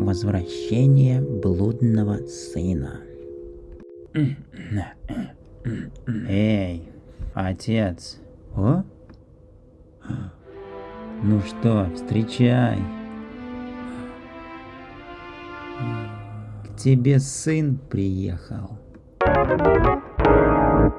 Возвращение блудного сына. Эй, отец. О? Ну что, встречай. К тебе сын приехал.